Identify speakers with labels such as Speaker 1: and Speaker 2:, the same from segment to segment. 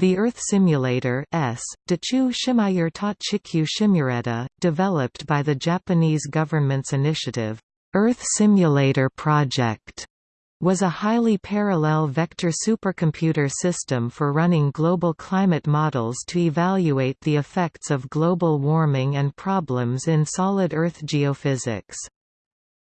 Speaker 1: The Earth Simulator S, developed by the Japanese government's initiative, Earth Simulator Project, was a highly parallel vector supercomputer system for running global climate models to evaluate the effects of global warming and problems in solid Earth geophysics.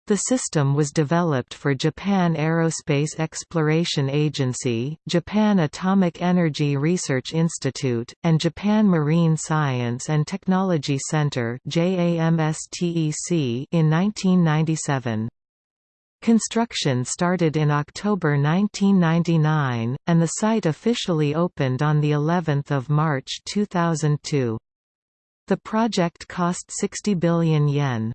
Speaker 1: The system was developed for Japan Aerospace Exploration Agency, Japan Atomic Energy Research Institute, and Japan Marine Science and Technology Center in 1997. Construction started in October 1999, and the site officially opened on the 11th of March 2002. The project cost 60 billion yen.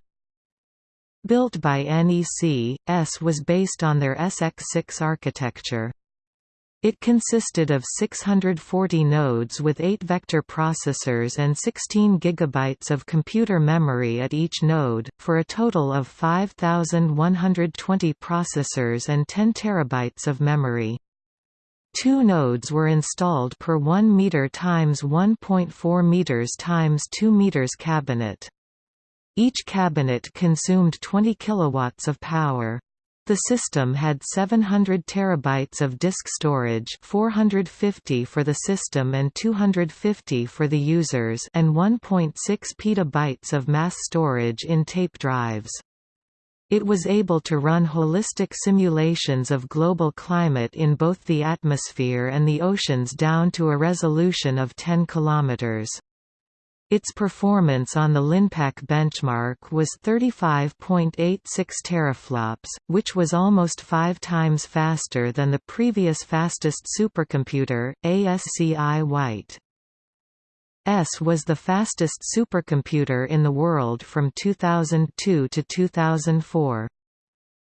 Speaker 1: Built by NEC, S was based on their SX6 architecture. It consisted of 640 nodes with 8 vector processors and 16 GB of computer memory at each node, for a total of 5,120 processors and 10 TB of memory. Two nodes were installed per 1 meter times 1.4 meters times 2 meters cabinet. Each cabinet consumed 20 kilowatts of power. The system had 700 terabytes of disk storage 450 for the system and 250 for the users and 1.6 petabytes of mass storage in tape drives. It was able to run holistic simulations of global climate in both the atmosphere and the oceans down to a resolution of 10 kilometers. Its performance on the LINPACK benchmark was 35.86 teraflops, which was almost five times faster than the previous fastest supercomputer, ASCI White. S was the fastest supercomputer in the world from 2002 to 2004.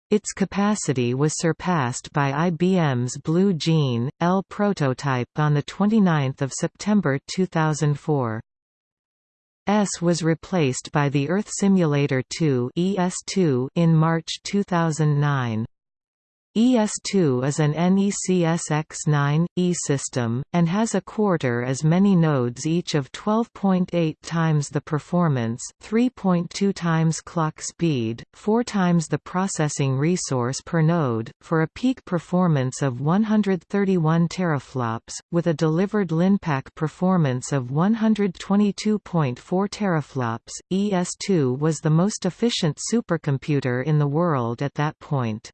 Speaker 1: Its capacity was surpassed by IBM's Blue Gene, L prototype on 29 September 2004. S was replaced by the Earth Simulator 2 ES2 in March 2009. ES2 is an NECSX9E system, and has a quarter as many nodes each of 12.8 times the performance, 3.2 times clock speed, 4 times the processing resource per node, for a peak performance of 131 teraflops, with a delivered LINPACK performance of 122.4 teraflops. ES2 was the most efficient supercomputer in the world at that point.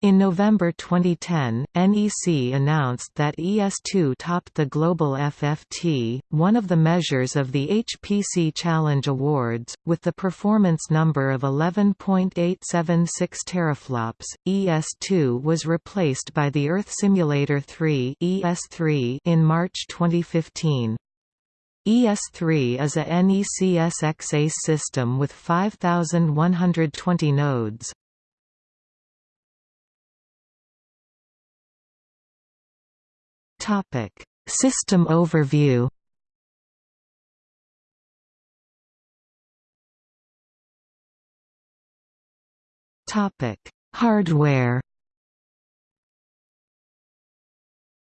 Speaker 1: In November 2010, NEC announced that ES2 topped the global FFT, one of the measures of the HPC Challenge Awards, with the performance number of 11.876 teraflops. ES2 was replaced by the Earth Simulator 3 (ES3) in March 2015. ES3 is a NECSX ACE system with 5120 nodes. Topic: System overview. Topic: Hardware.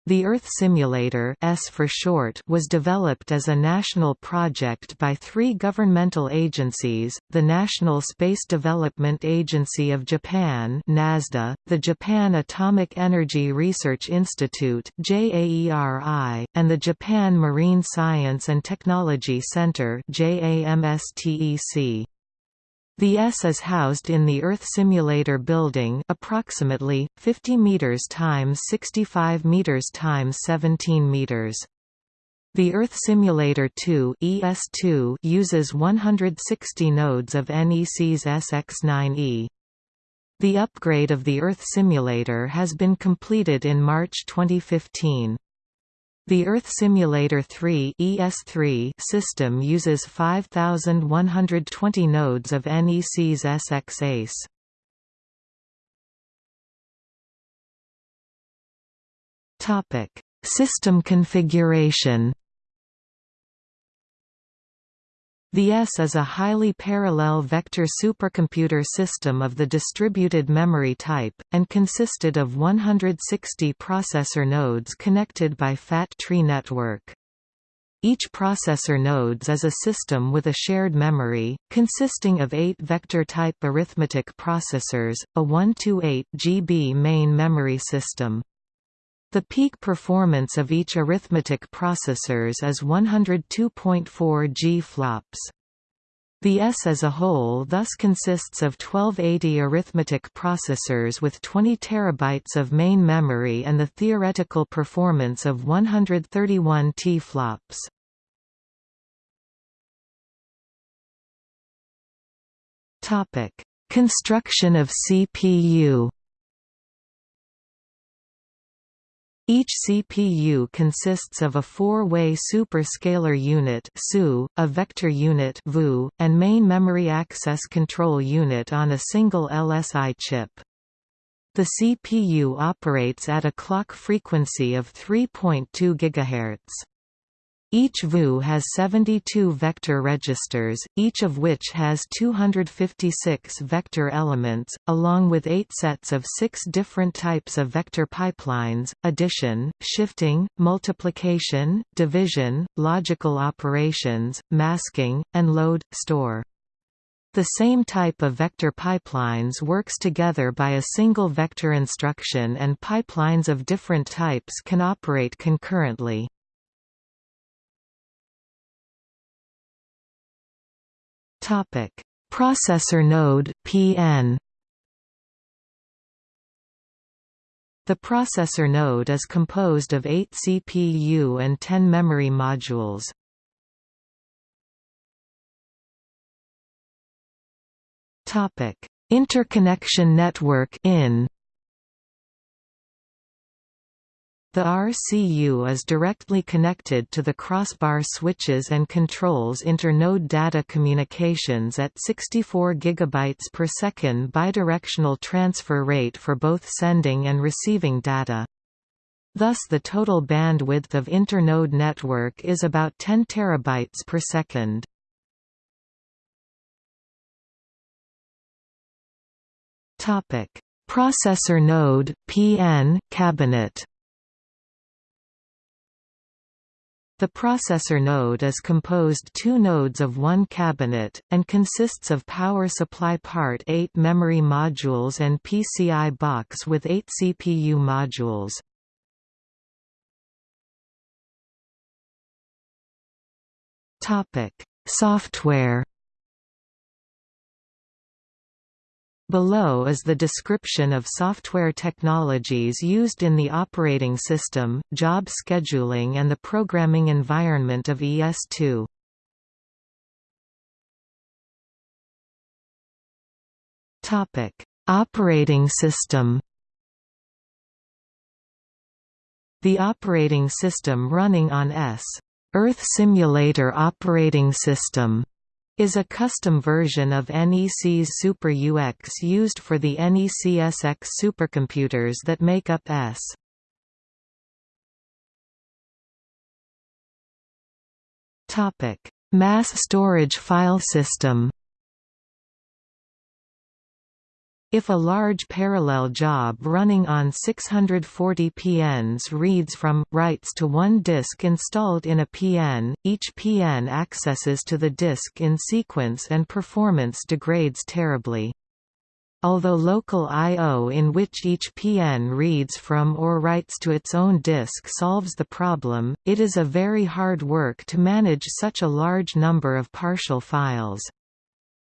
Speaker 1: The Earth Simulator S for short was developed as a national project by three governmental agencies, the National Space Development Agency of Japan NASDA, the Japan Atomic Energy Research Institute JAERI, and the Japan Marine Science and Technology Center JAMSTEC. The S is housed in the Earth Simulator building approximately, 50 meters times 65 meters times 17 meters. The Earth Simulator 2 ES2 uses 160 nodes of NEC's SX9E. The upgrade of the Earth Simulator has been completed in March 2015. The Earth Simulator 3 ES3 system uses 5120 nodes of NEC's SX ACE. Topic: System configuration. The S is a highly parallel vector supercomputer system of the distributed memory type, and consisted of 160 processor nodes connected by fat tree network. Each processor nodes is a system with a shared memory, consisting of eight vector-type arithmetic processors, a 128 GB main memory system. The peak performance of each arithmetic processors is 102.4 G flops. The S as a whole thus consists of 1280 arithmetic processors with 20 terabytes of main memory and the theoretical performance of 131 T flops. Topic: Construction of CPU Each CPU consists of a four-way superscalar unit a vector unit and main memory access control unit on a single LSI chip. The CPU operates at a clock frequency of 3.2 GHz. Each VU has 72 vector registers, each of which has 256 vector elements, along with eight sets of six different types of vector pipelines, addition, shifting, multiplication, division, logical operations, masking, and load, store. The same type of vector pipelines works together by a single vector instruction and pipelines of different types can operate concurrently. Topic: Processor node (PN). The processor node is composed of 8 CPU and 10 memory modules. Topic: Interconnection network (IN). The RCU is directly connected to the crossbar switches and controls inter-node data communications at 64 GB per second bidirectional transfer rate for both sending and receiving data. Thus the total bandwidth of inter-node network is about 10 terabytes per second. Processor node PN cabinet The processor node is composed two nodes of one cabinet, and consists of power supply part 8 memory modules and PCI box with 8 CPU modules. Software Below is the description of software technologies used in the operating system, job scheduling and the programming environment of ES2. Operating system The operating system running on S. Earth Simulator Operating System is a custom version of NEC's Super UX used for the NEC NECSX supercomputers that make up S. Topic: Mass storage file system If a large parallel job running on 640 PNs reads from, writes to one disk installed in a PN, each PN accesses to the disk in sequence and performance degrades terribly. Although local I.O. in which each PN reads from or writes to its own disk solves the problem, it is a very hard work to manage such a large number of partial files.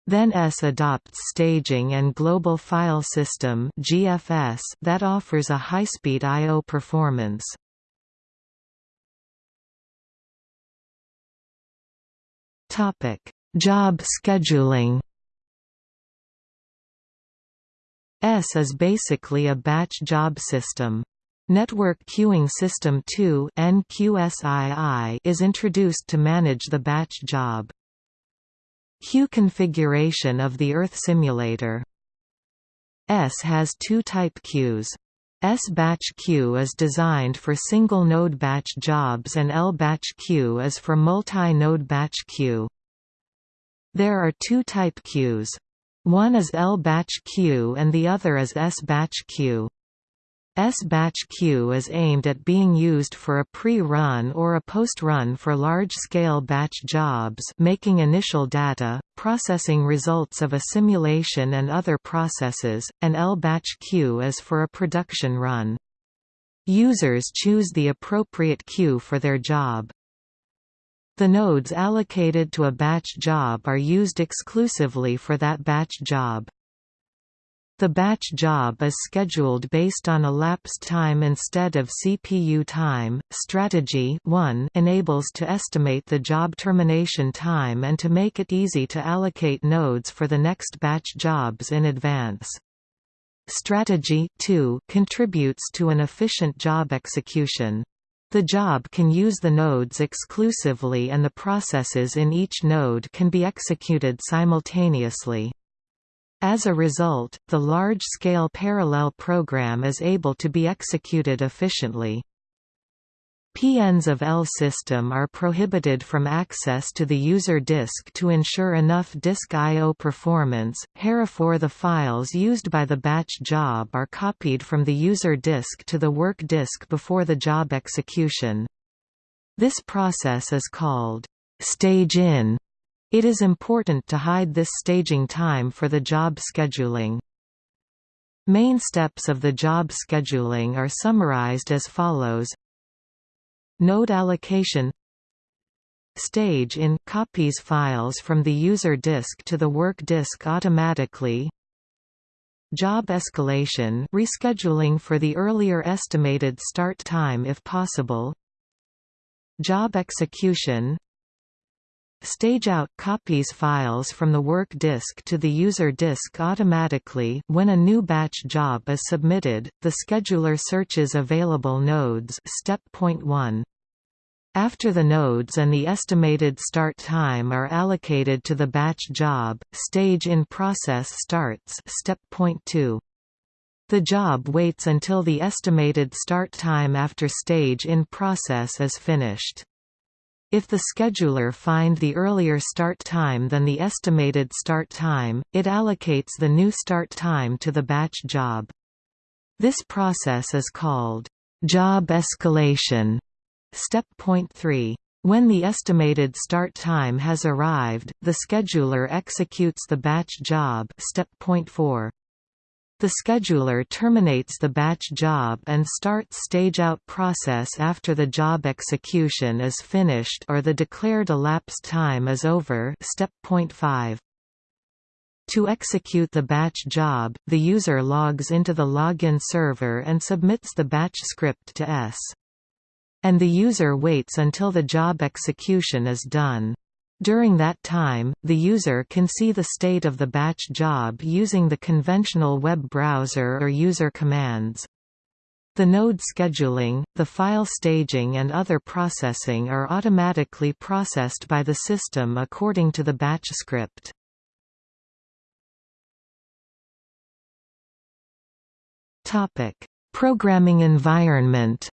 Speaker 1: Then S adopts Staging and Global File System (GFS) that offers a high-speed I/O performance. Topic: Job scheduling. S is basically a batch job system. Network Queuing System 2 is introduced to manage the batch job. Queue configuration of the Earth simulator S has two type queues. S-batch queue is designed for single-node batch jobs and L-batch queue is for multi-node batch queue. There are two type queues. One is L-batch queue and the other is S-batch queue. S-batch queue is aimed at being used for a pre-run or a post-run for large-scale batch jobs making initial data, processing results of a simulation and other processes, and L-batch queue is for a production run. Users choose the appropriate queue for their job. The nodes allocated to a batch job are used exclusively for that batch job. The batch job is scheduled based on elapsed time instead of CPU time. Strategy 1 enables to estimate the job termination time and to make it easy to allocate nodes for the next batch jobs in advance. Strategy 2 contributes to an efficient job execution. The job can use the nodes exclusively and the processes in each node can be executed simultaneously. As a result, the large-scale parallel program is able to be executed efficiently. PNs of L system are prohibited from access to the user disk to ensure enough disk I.O. performance, herefore the files used by the batch job are copied from the user disk to the work disk before the job execution. This process is called stage in it is important to hide this staging time for the job scheduling. Main steps of the job scheduling are summarized as follows. Node allocation. Stage in copies files from the user disk to the work disk automatically. Job escalation rescheduling for the earlier estimated start time if possible. Job execution Stageout copies files from the work disk to the user disk automatically when a new batch job is submitted. The scheduler searches available nodes step point 1. After the nodes and the estimated start time are allocated to the batch job, stage in process starts step point 2. The job waits until the estimated start time after stage in process is finished. If the scheduler find the earlier start time than the estimated start time, it allocates the new start time to the batch job. This process is called job escalation. Step point 3. When the estimated start time has arrived, the scheduler executes the batch job step point 4. The scheduler terminates the batch job and starts stage-out process after the job execution is finished or the declared elapsed time is over step point 5. To execute the batch job, the user logs into the login server and submits the batch script to S. And the user waits until the job execution is done. During that time, the user can see the state of the batch job using the conventional web browser or user commands. The node scheduling, the file staging and other processing are automatically processed by the system according to the batch script. Programming environment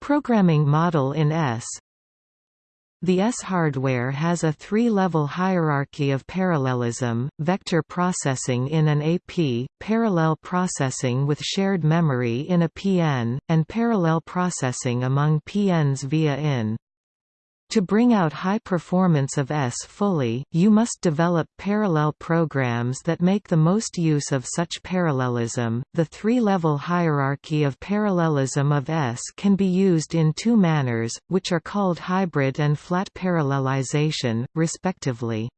Speaker 1: Programming model in S the S hardware has a three-level hierarchy of parallelism, vector processing in an AP, parallel processing with shared memory in a PN, and parallel processing among PNs via IN. To bring out high performance of S fully, you must develop parallel programs that make the most use of such parallelism. The three-level hierarchy of parallelism of S can be used in two manners, which are called hybrid and flat parallelization, respectively.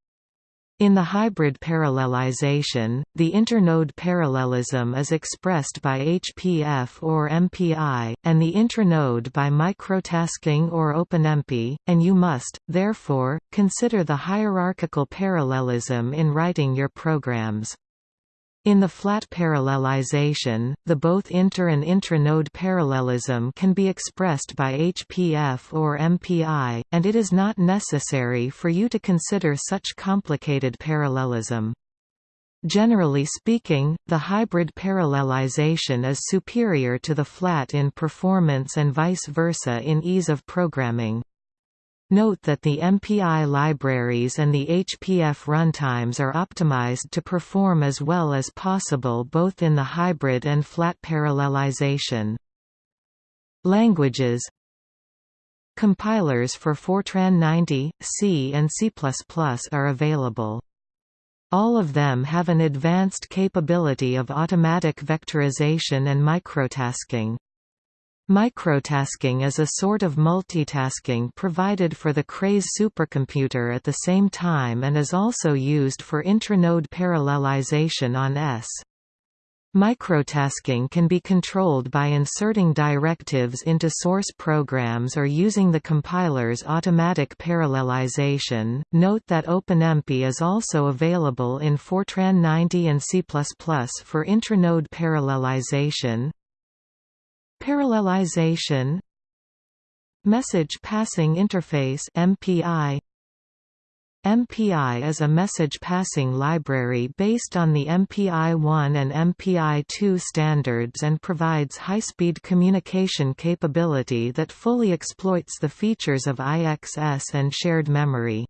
Speaker 1: In the hybrid parallelization, the internode parallelism is expressed by HPF or MPI, and the intranode by microtasking or OpenMP, and you must, therefore, consider the hierarchical parallelism in writing your programs. In the flat parallelization, the both inter and intranode parallelism can be expressed by HPF or MPI, and it is not necessary for you to consider such complicated parallelism. Generally speaking, the hybrid parallelization is superior to the flat in performance and vice versa in ease of programming. Note that the MPI libraries and the HPF runtimes are optimized to perform as well as possible both in the hybrid and flat parallelization. Languages Compilers for Fortran 90, C and C++ are available. All of them have an advanced capability of automatic vectorization and microtasking. Microtasking is a sort of multitasking provided for the Cray supercomputer at the same time and is also used for intranode parallelization on S. Microtasking can be controlled by inserting directives into source programs or using the compiler's automatic parallelization. Note that OpenMP is also available in Fortran 90 and C++ for intranode parallelization, Parallelization Message Passing Interface MPI MPI is a message passing library based on the MPI-1 and MPI-2 standards and provides high-speed communication capability that fully exploits the features of IXS and shared memory.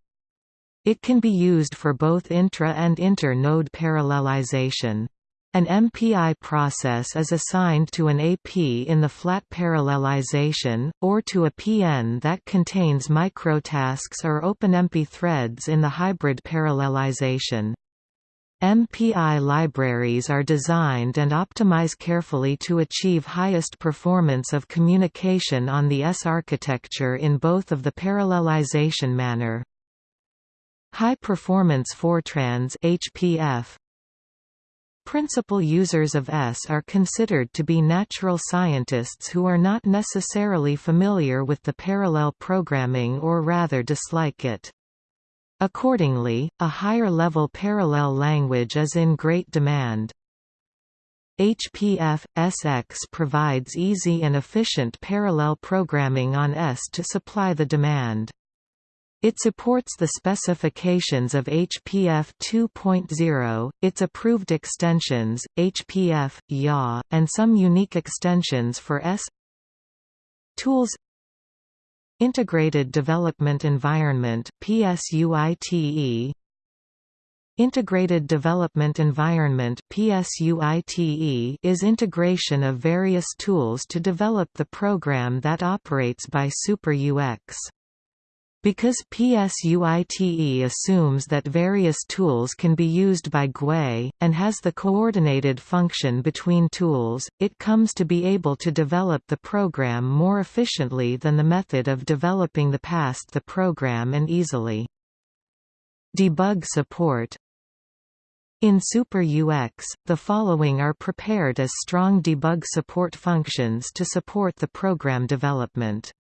Speaker 1: It can be used for both intra- and inter-node parallelization. An MPI process is assigned to an AP in the flat parallelization, or to a PN that contains microtasks or OpenMP threads in the hybrid parallelization. MPI libraries are designed and optimize carefully to achieve highest performance of communication on the S architecture in both of the parallelization manner. High Performance Fortrans HPF Principal users of S are considered to be natural scientists who are not necessarily familiar with the parallel programming or rather dislike it. Accordingly, a higher-level parallel language is in great demand. HPF SX provides easy and efficient parallel programming on S to supply the demand. It supports the specifications of HPF 2.0, its approved extensions, HPF, YA, and some unique extensions for S Tools Integrated Development Environment PSUITE Integrated Development Environment PSUITE is integration of various tools to develop the program that operates by SuperUX. Because PSUITE assumes that various tools can be used by GUI, and has the coordinated function between tools, it comes to be able to develop the program more efficiently than the method of developing the past the program and easily. Debug support in SuperUX, the following are prepared as strong debug support functions to support the program development.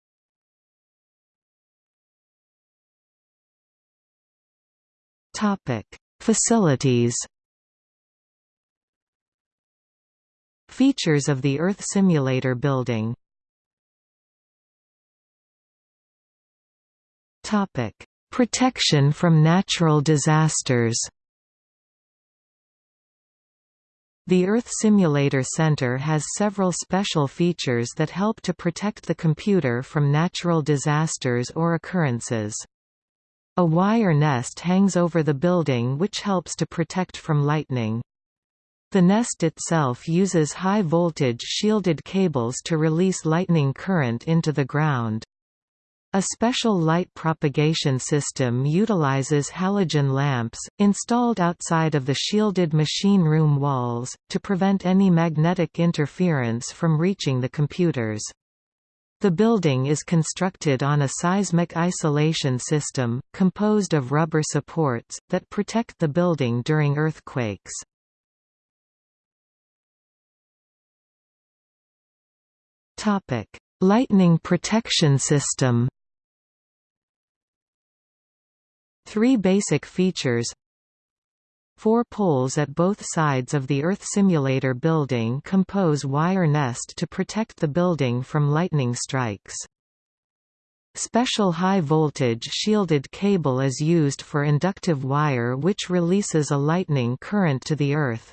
Speaker 1: Topic: Facilities. Features of the Earth Simulator building. Topic: Protection from natural disasters. The Earth Simulator Center has several special features that help to protect the computer from natural disasters or occurrences. A wire nest hangs over the building which helps to protect from lightning. The nest itself uses high-voltage shielded cables to release lightning current into the ground. A special light propagation system utilizes halogen lamps, installed outside of the shielded machine room walls, to prevent any magnetic interference from reaching the computers. The building is constructed on a seismic isolation system, composed of rubber supports, that protect the building during earthquakes. Lightning protection system. Three basic features Four poles at both sides of the Earth Simulator building compose wire nest to protect the building from lightning strikes. Special high-voltage shielded cable is used for inductive wire which releases a lightning current to the Earth.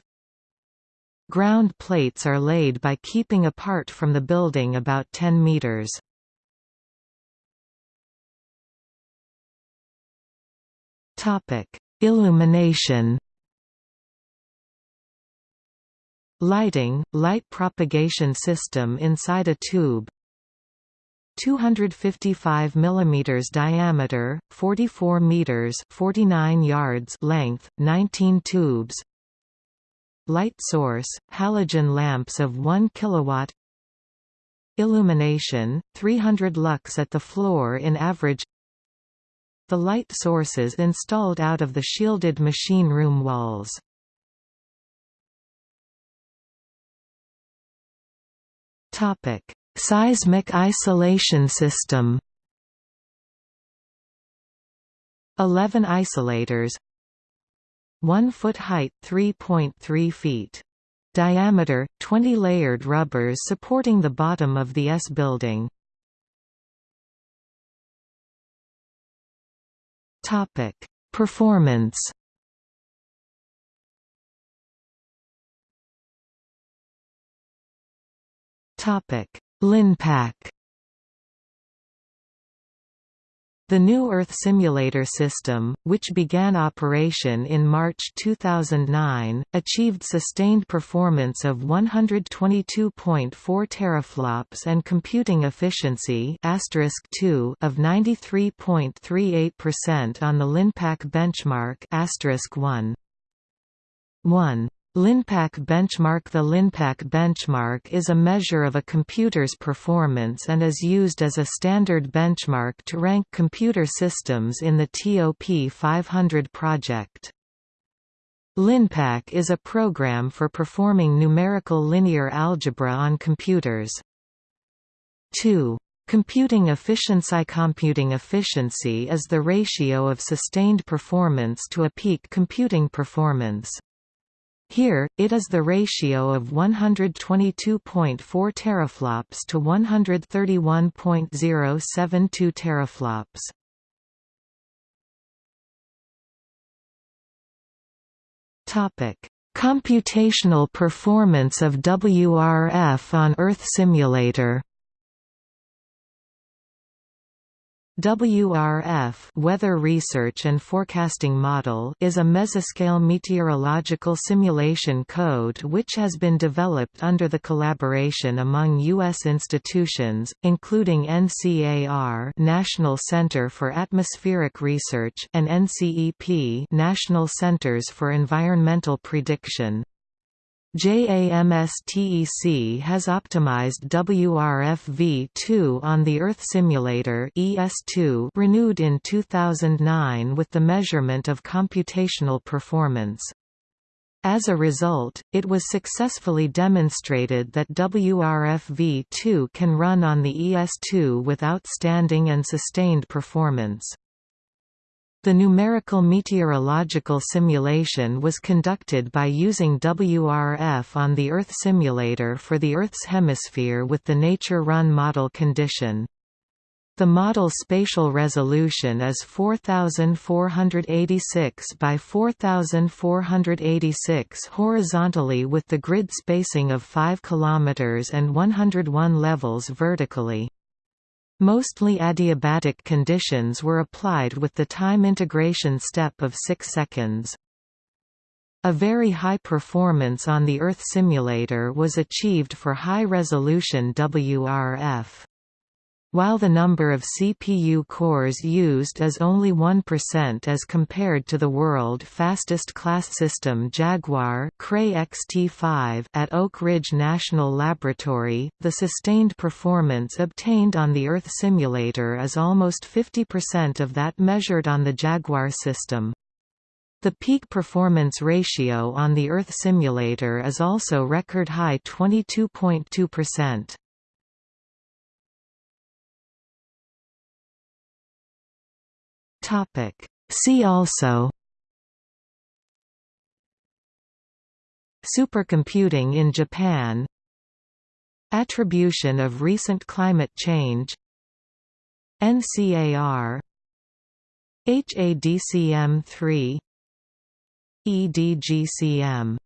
Speaker 1: Ground plates are laid by keeping apart from the building about 10 meters. Illumination. Lighting, light propagation system inside a tube. 255 mm diameter, 44 meters 49 yards length, 19 tubes. Light source, halogen lamps of 1 kilowatt. Illumination, 300 lux at the floor in average. The light sources installed out of the shielded machine room walls. Seismic isolation system. 11 isolators. 1 foot height 3.3 feet. Diameter, 20 layered rubbers supporting the bottom of the S building. Topic: Performance. Topic: Linpack. The new Earth Simulator system, which began operation in March 2009, achieved sustained performance of 122.4 teraflops and computing efficiency of 93.38% on the Linpack benchmark 1. 1. Linpack benchmark The Linpack benchmark is a measure of a computer's performance and is used as a standard benchmark to rank computer systems in the TOP 500 project. Linpack is a program for performing numerical linear algebra on computers. 2. Computing efficiency Computing efficiency is the ratio of sustained performance to a peak computing performance. Here, it is the ratio of 122.4 teraflops to 131.072 teraflops. Topic: Computational performance of WRF on Earth Simulator WRF Weather Research and Forecasting Model is a mesoscale meteorological simulation code which has been developed under the collaboration among U.S. institutions, including NCAR National Center for Atmospheric Research and NCEP National Centers for Environmental Prediction. JAMSTEC has optimized WRF-V2 on the Earth Simulator ES2 renewed in 2009 with the measurement of computational performance. As a result, it was successfully demonstrated that WRF-V2 can run on the ES2 with outstanding and sustained performance. The numerical meteorological simulation was conducted by using WRF on the Earth simulator for the Earth's hemisphere with the Nature Run model condition. The model spatial resolution is 4486 by 4486 horizontally with the grid spacing of 5 km and 101 levels vertically. Mostly adiabatic conditions were applied with the time integration step of 6 seconds. A very high performance on the Earth simulator was achieved for high-resolution WRF. While the number of CPU cores used is only 1% as compared to the world fastest class system Jaguar Cray XT5 at Oak Ridge National Laboratory, the sustained performance obtained on the Earth simulator is almost 50% of that measured on the Jaguar system. The peak performance ratio on the Earth simulator is also record high 22.2%. Topic. See also Supercomputing in Japan Attribution of recent climate change NCAR HADCM3 EDGCM